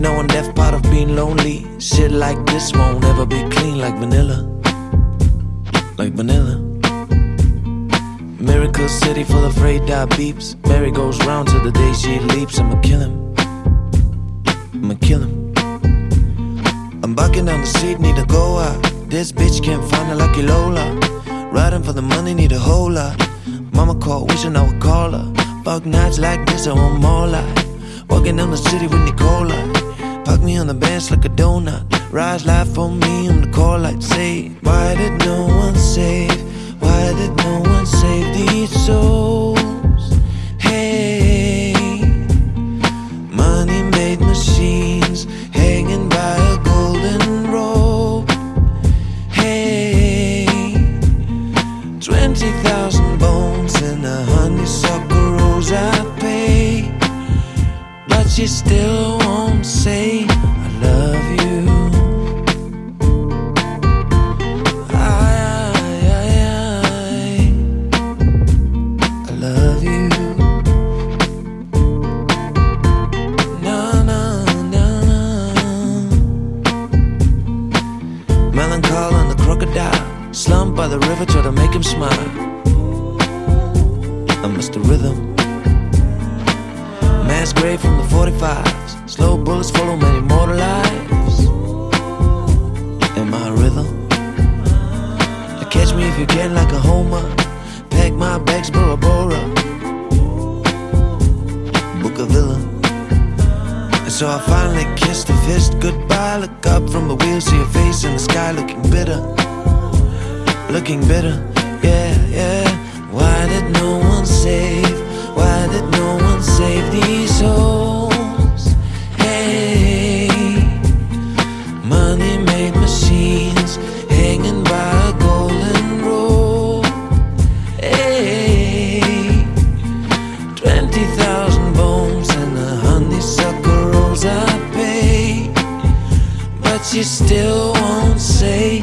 And death, part of being lonely. Shit like this won't ever be clean like vanilla. Like vanilla. Miracle city full of radar beeps. Mary goes round till the day she leaps. I'ma kill him. I'ma kill him. I'm bucking down the street, need to go out. This bitch can't find a lucky Lola. Riding for the money, need a whole lot. Mama called, wishing I would call her. Fuck nights like this, I want more life. Walking down the city with Nicola. Park me on the bench like a donut. Rise life for me on the call light. Say, why did no one save? Why did no one save these souls? Hey, money made machines hanging by a golden rope. Hey, 20,000 bones and a honeysuckle rose I pay. But she still kissed goodbye. Look up from the wheel, see your face in the sky, looking bitter, looking bitter. Yeah, yeah. Why did no one save? Why did no one save these souls? Still won't say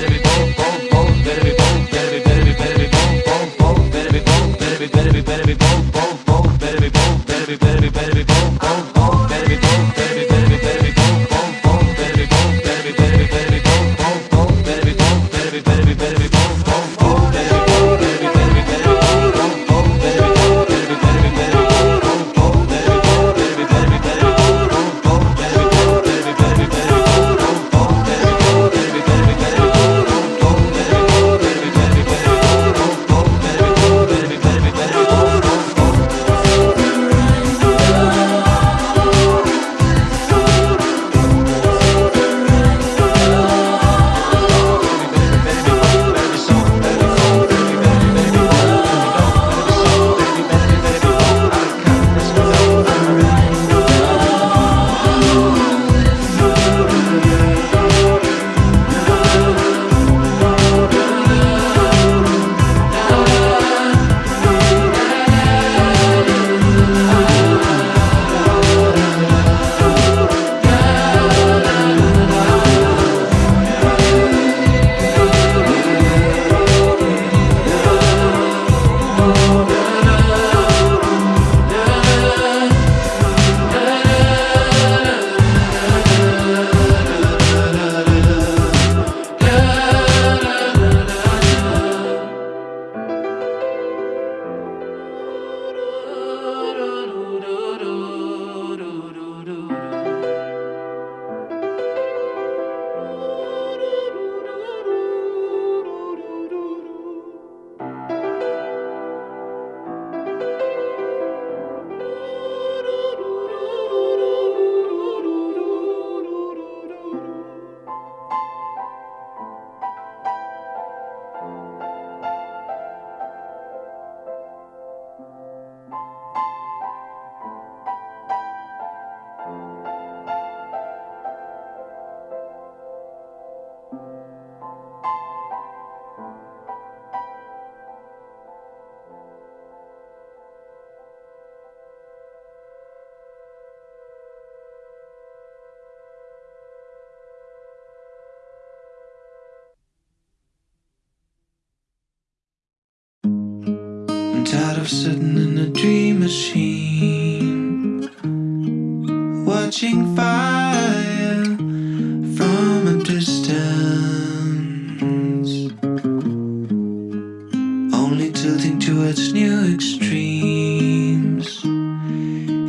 towards new extremes.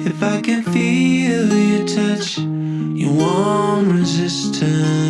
If I can feel your touch, your warm resistance.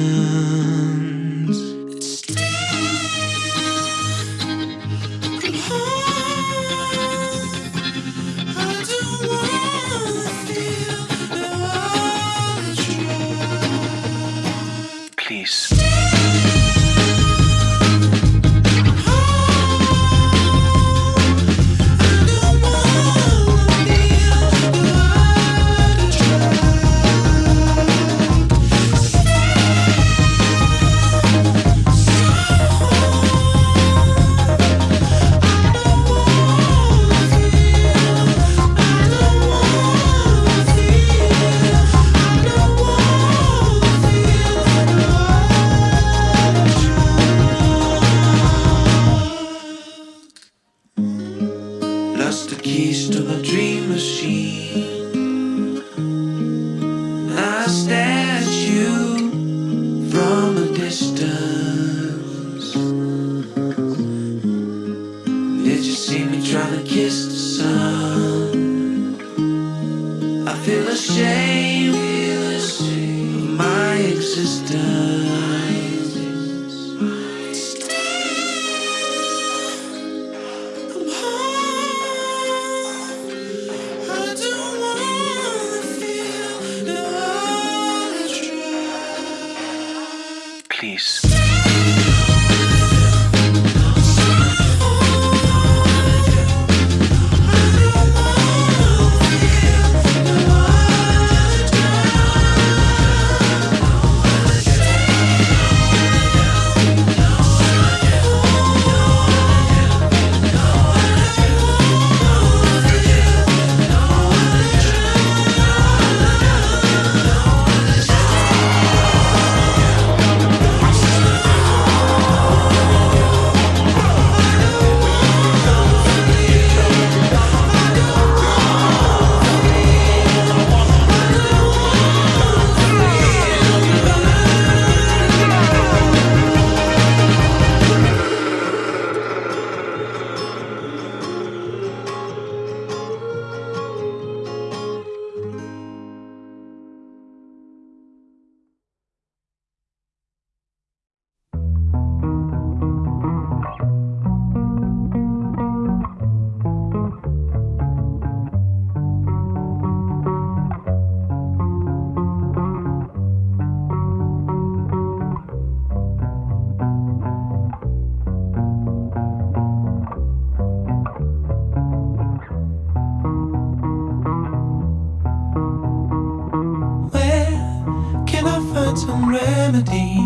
Remedy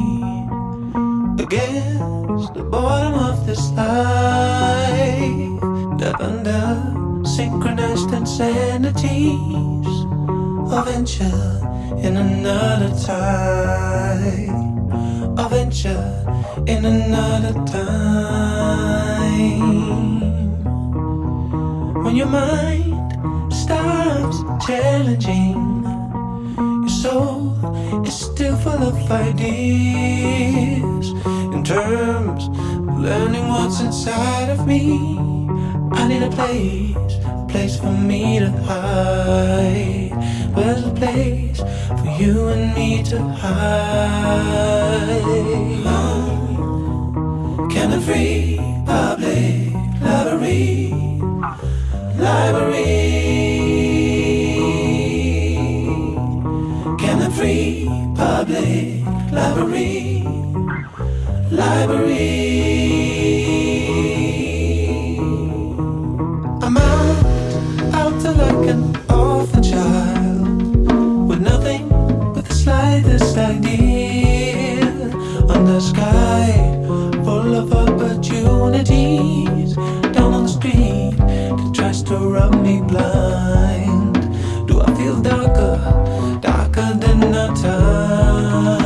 against the boredom of this life. Death under synchronized insanities of venture in another time. A venture in another time. When your mind stops challenging, your soul is still full of ideas. In terms of learning what's inside of me, I need a place, a place for me to hide. Where's a place for you and me to hide? Can the free public library, library? Library, library? I'm out, out to like an orphan child with nothing but the slightest idea on the sky full of opportunities down on the street that tries to rub me blind. Do I feel darker, darker than our times?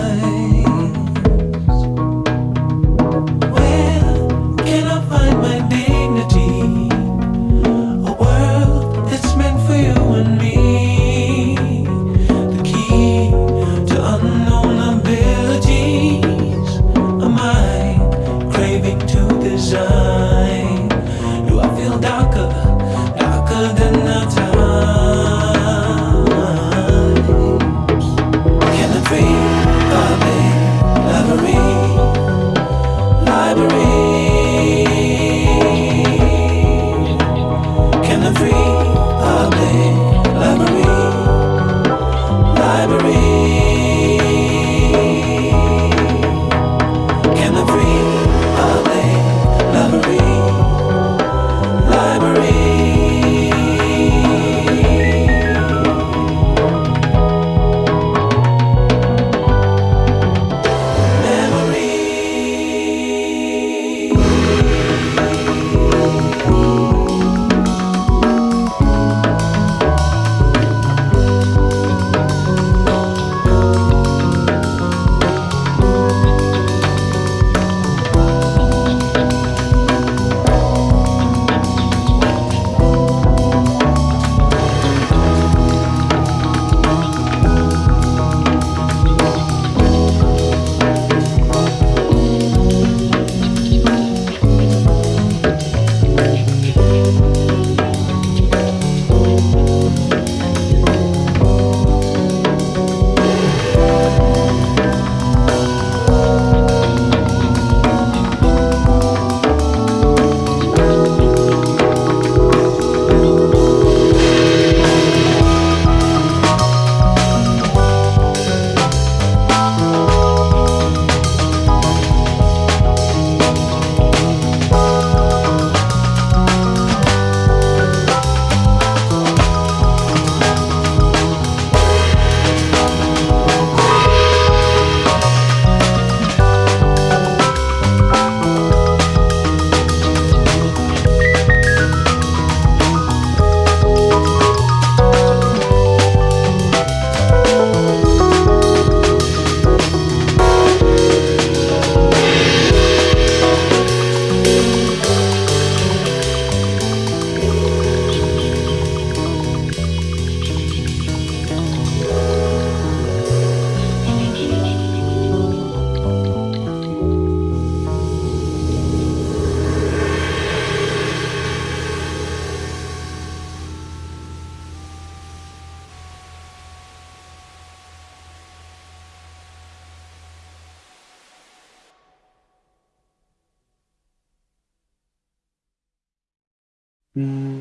Mm.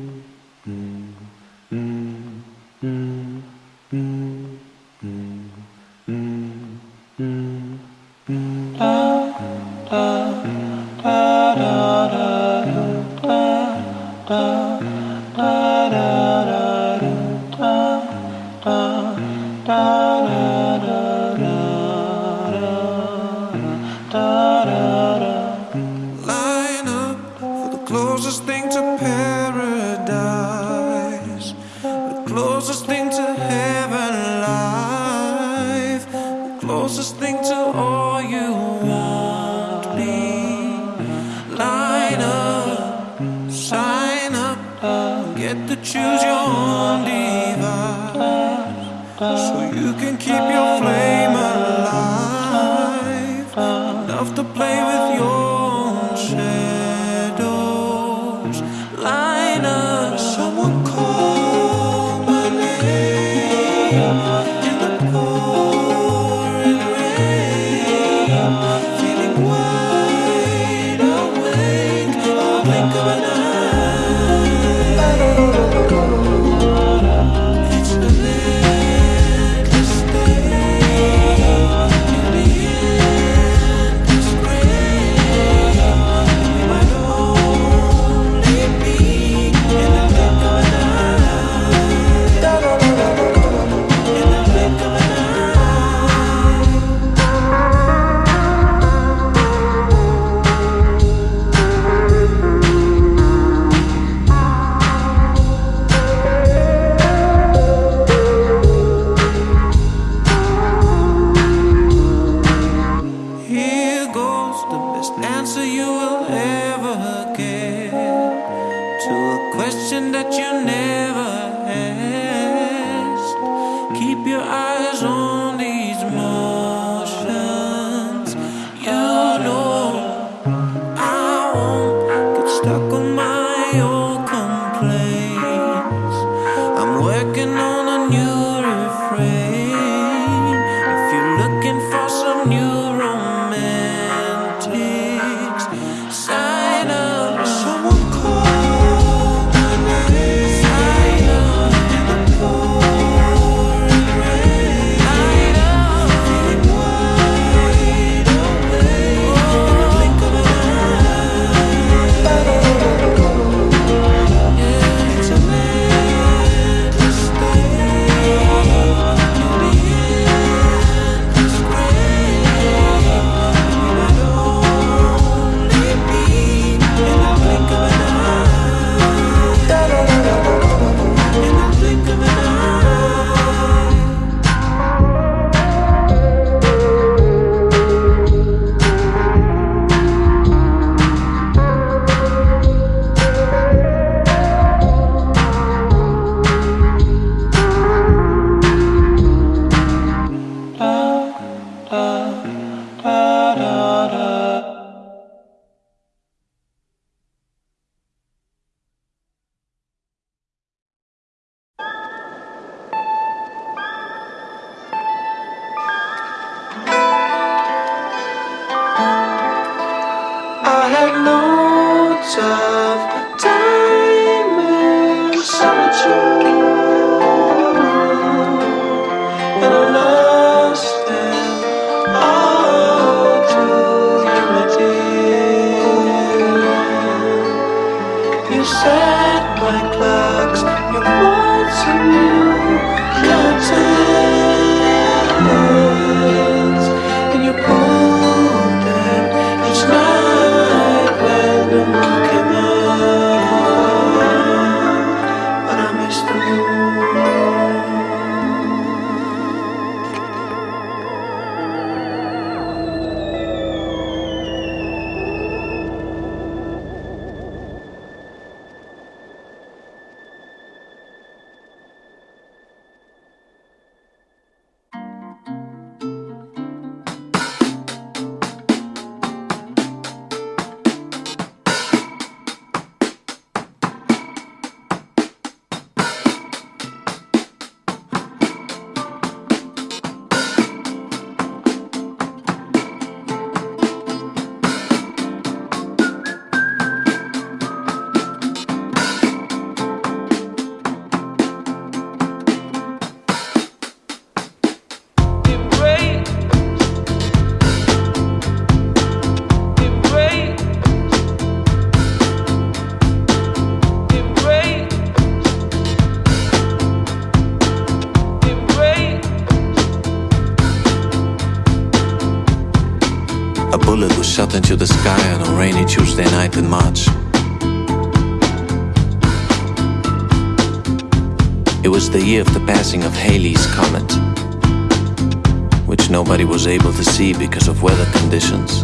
Weather conditions.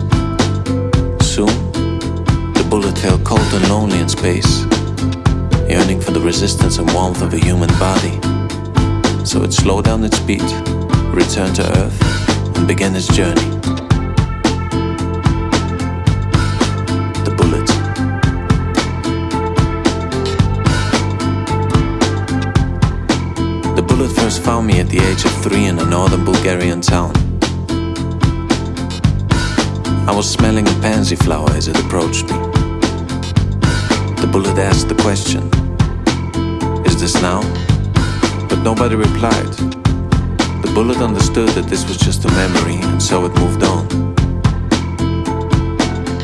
Soon, the bullet fell cold and lonely in space, yearning for the resistance and warmth of a human body. so it slowed down its beat, returned to Earth, and began its journey. The bullet. The bullet first found me at the age of three in a northern Bulgarian town. I was smelling a pansy flower as it approached me. The bullet asked the question, Is this now? But nobody replied. The bullet understood that this was just a memory, and so it moved on.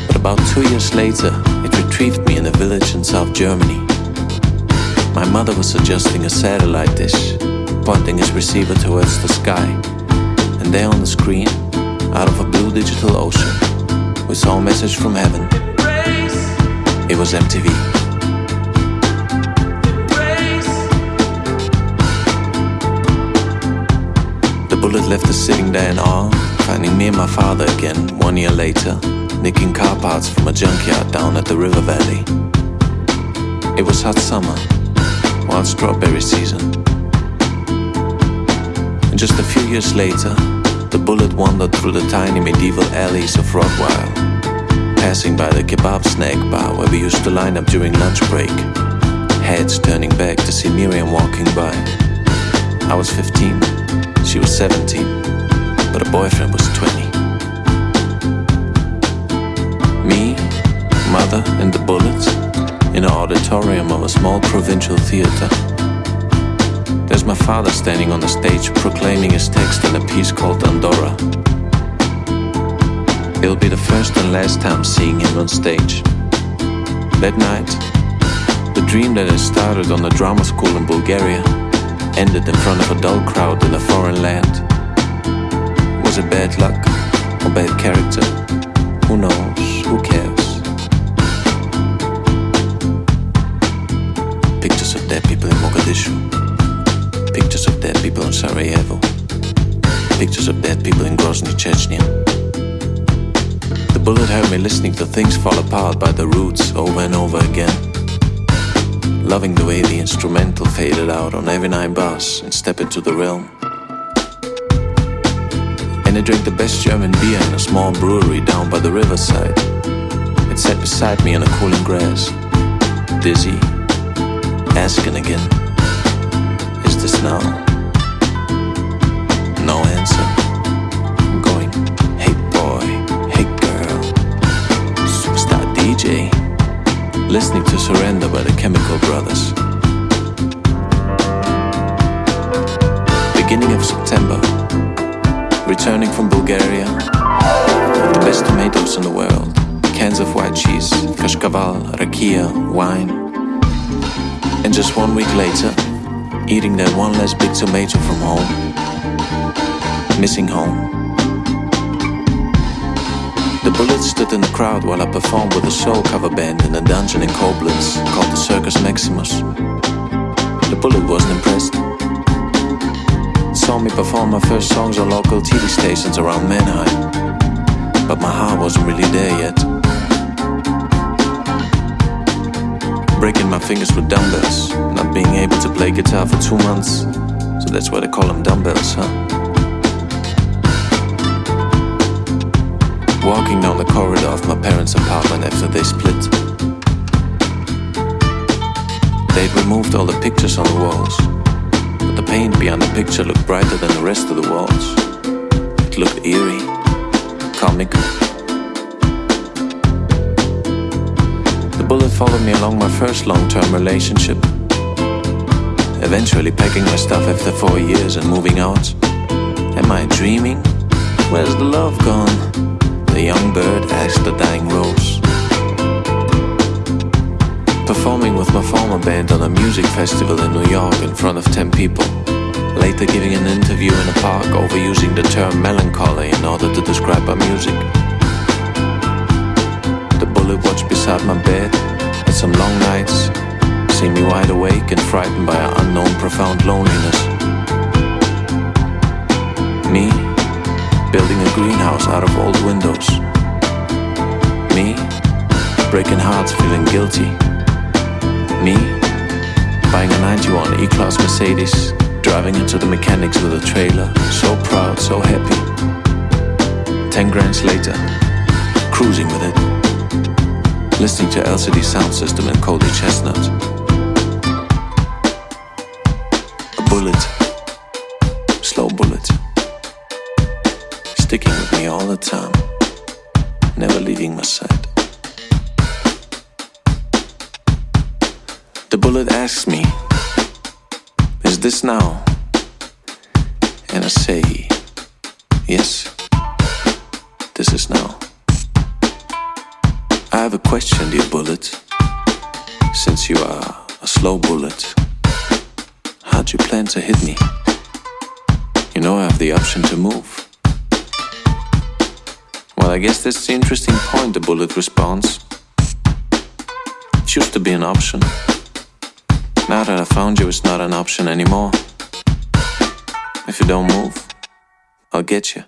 But about two years later, it retrieved me in a village in South Germany. My mother was adjusting a satellite dish, pointing its receiver towards the sky, and there on the screen, out of a blue digital ocean, we saw a message from heaven. It was MTV. The bullet left us sitting there in awe, finding me and my father again one year later, nicking car parts from a junkyard down at the river valley. It was hot summer, wild strawberry season. And just a few years later, the bullet wandered through the tiny medieval alleys of Rottweil, passing by the kebab snack bar where we used to line up during lunch break, heads turning back to see Miriam walking by. I was 15, she was 17, but her boyfriend was 20. Me, mother, and the bullets in an auditorium of a small provincial theater. There's my father standing on the stage proclaiming his text in a piece called Andorra. It'll be the first and last time seeing him on stage. That night, the dream that had started on the drama school in Bulgaria ended in front of a dull crowd in a foreign land. Was it bad luck or bad character? Who knows? Who cares? Pictures of dead people in Mogadishu. Pictures of dead people in Sarajevo. Pictures of dead people in Grozny, Chechnya. The bullet heard me listening to things fall apart by the roots over and over again. Loving the way the instrumental faded out on every nine bars and step into the realm. And I drank the best German beer in a small brewery down by the riverside. It sat beside me in the cooling grass, dizzy, asking again, Now? No answer. I'm going, Hey boy, hey girl, superstar DJ, listening to Surrender by the Chemical Brothers. Beginning of September, returning from Bulgaria, with the best tomatoes in the world, cans of white cheese, kashkaval, rakia, wine. And just one week later, eating that one less big tomato from home, missing home. The bullet stood in the crowd while I performed with a soul cover band in a dungeon in Koblenz called the Circus Maximus. The bullet wasn't impressed. It saw me perform my first songs on local TV stations around Mannheim, but my heart wasn't really there yet. Breaking my fingers with dumbbells, not being able to play guitar for two months, so that's why they call them dumbbells, huh? Walking down the corridor of my parents' apartment after they split. They'd removed all the pictures on the walls, but the paint behind the picture looked brighter than the rest of the walls. It looked eerie, comical. Bullet followed me along my first long term relationship. Eventually, packing my stuff after four years and moving out. Am I dreaming? Where's the love gone? The young bird asked the dying rose. Performing with my former band on a music festival in New York in front of 10 people. Later giving an interview in a park overusing the term melancholy in order to describe our music. Bullet watched beside my bed at some long nights, seeing me wide awake and frightened by an unknown profound loneliness. Me, building a greenhouse out of old windows. Me, breaking hearts, feeling guilty. Me, buying a 91 E-Class Mercedes Driving into the mechanics with a trailer, so proud, so happy. Ten grands later, cruising with it. Listening to LCD Soundsystem and Cody ChesnuTT. A bullet, slow bullet, sticking with me all the time, never leaving my side. The bullet asks me, Is this now? And I say, Yes, this is now. I have a question, dear bullet. Since you are a slow bullet, how'd you plan to hit me? You know I have the option to move. Well, I guess that's the interesting point, the bullet responds. It used to be an option. Now that I found you, it's not an option anymore. If you don't move, I'll get you.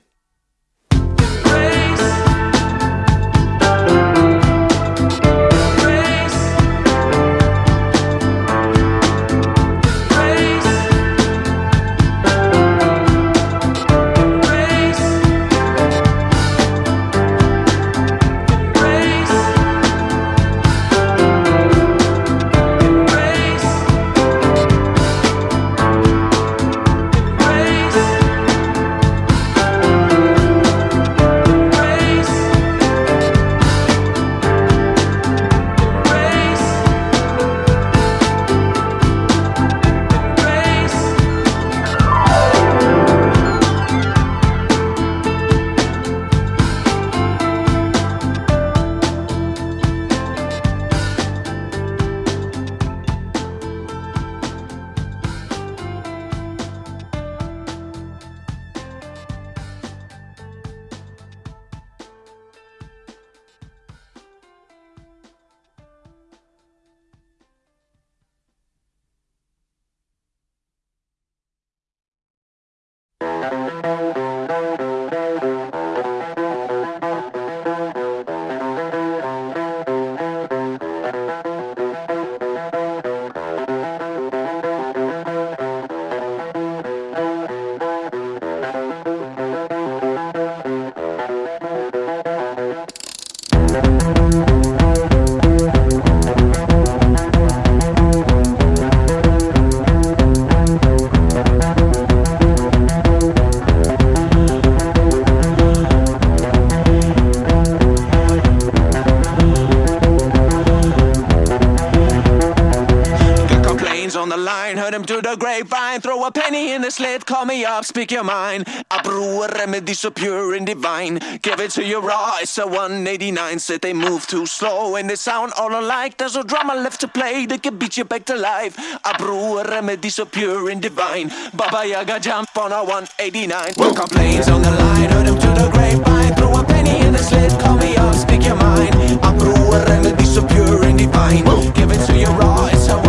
Call me up, speak your mind. I brew a remedy so pure and divine. Give it to your raw, it's a 189. Said they move too slow and they sound all alike. There's no drama left to play that can beat you back to life. I brew a remedy so pure and divine. Baba Yaga jump on a 189. No complaints on the line, heard him to the grapevine. Throw a penny in the slit, call me up, speak your mind. I brew a remedy so pure and divine. Give it to you raw, it's a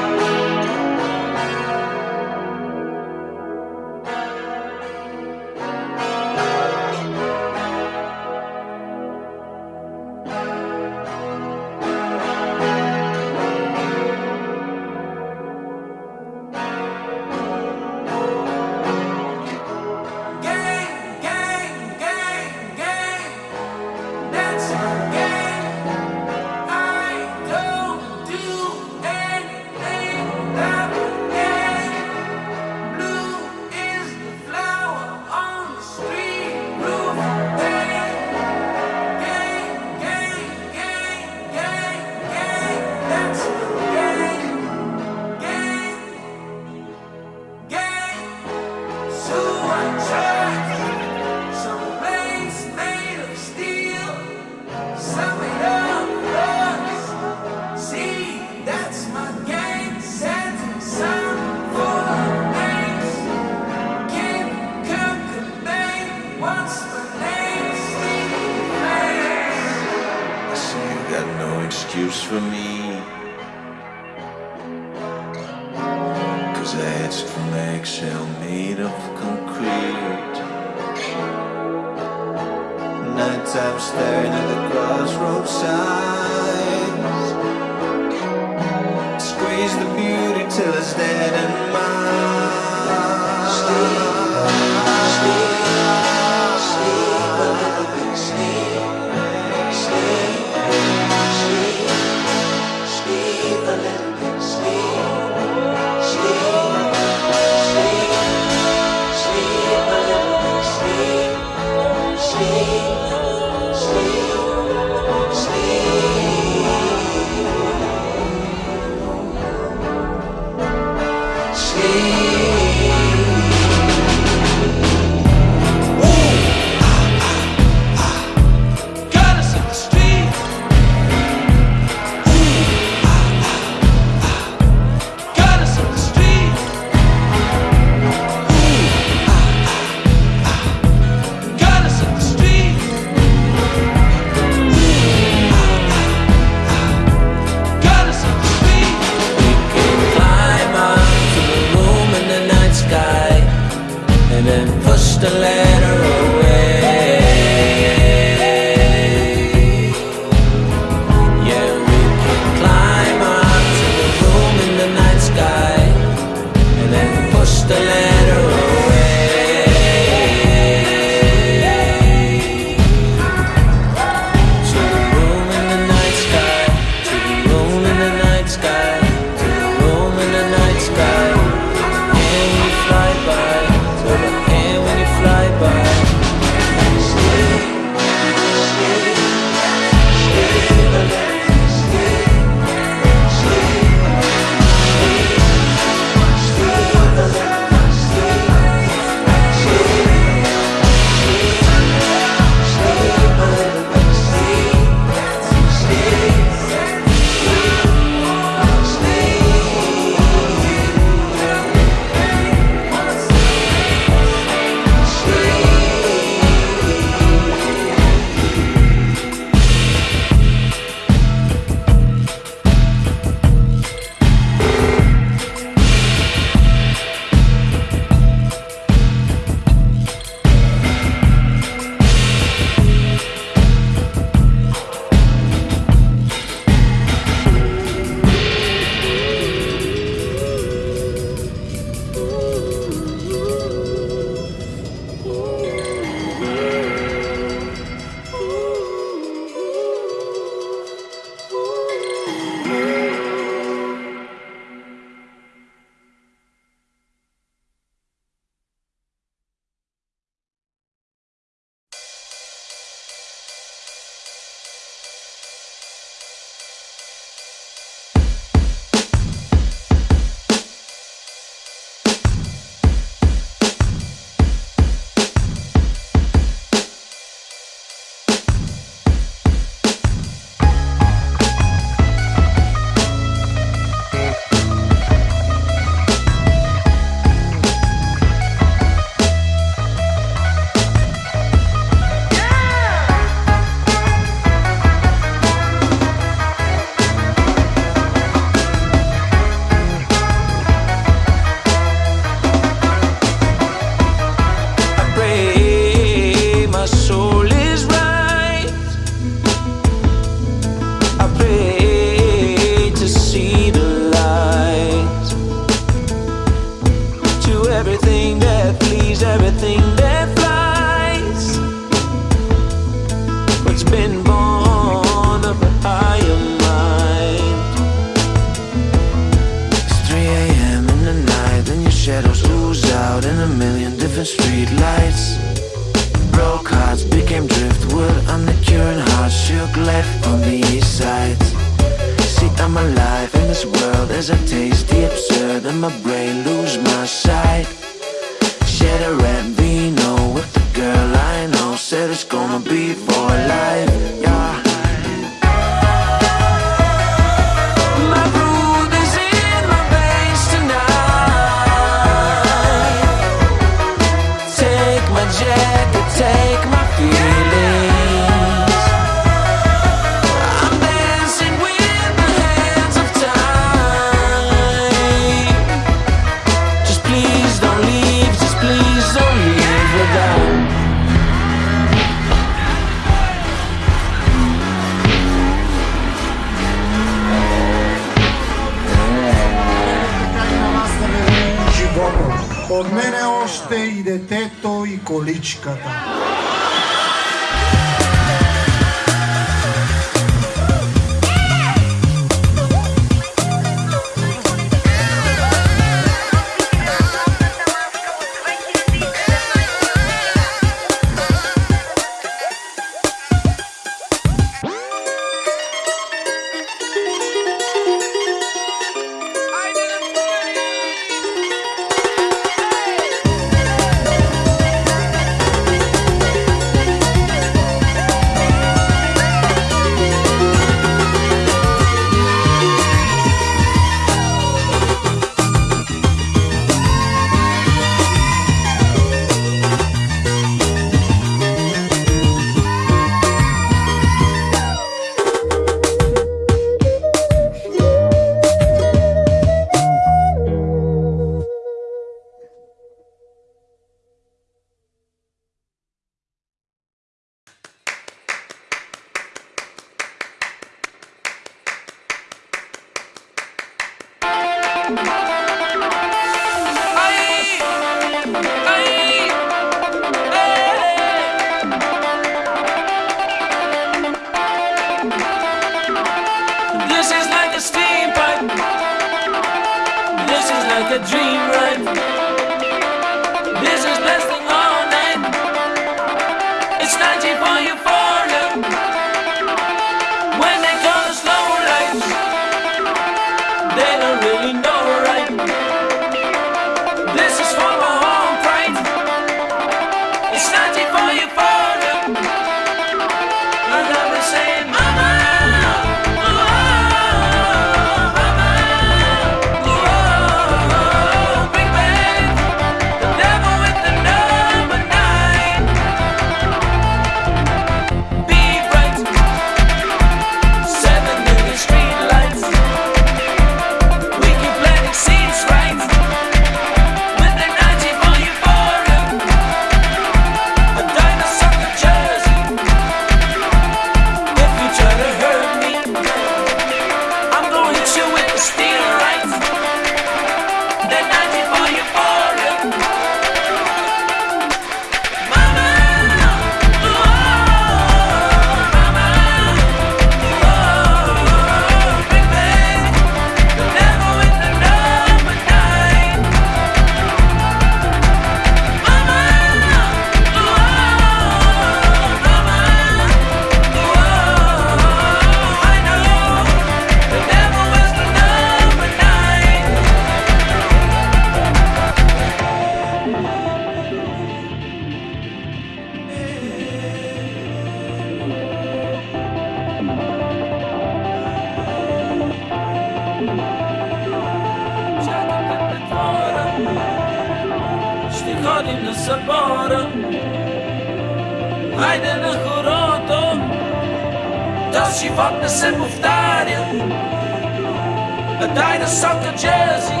in a soccer jersey.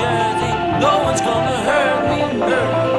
jersey. No one's gonna hurt me. Hurt me.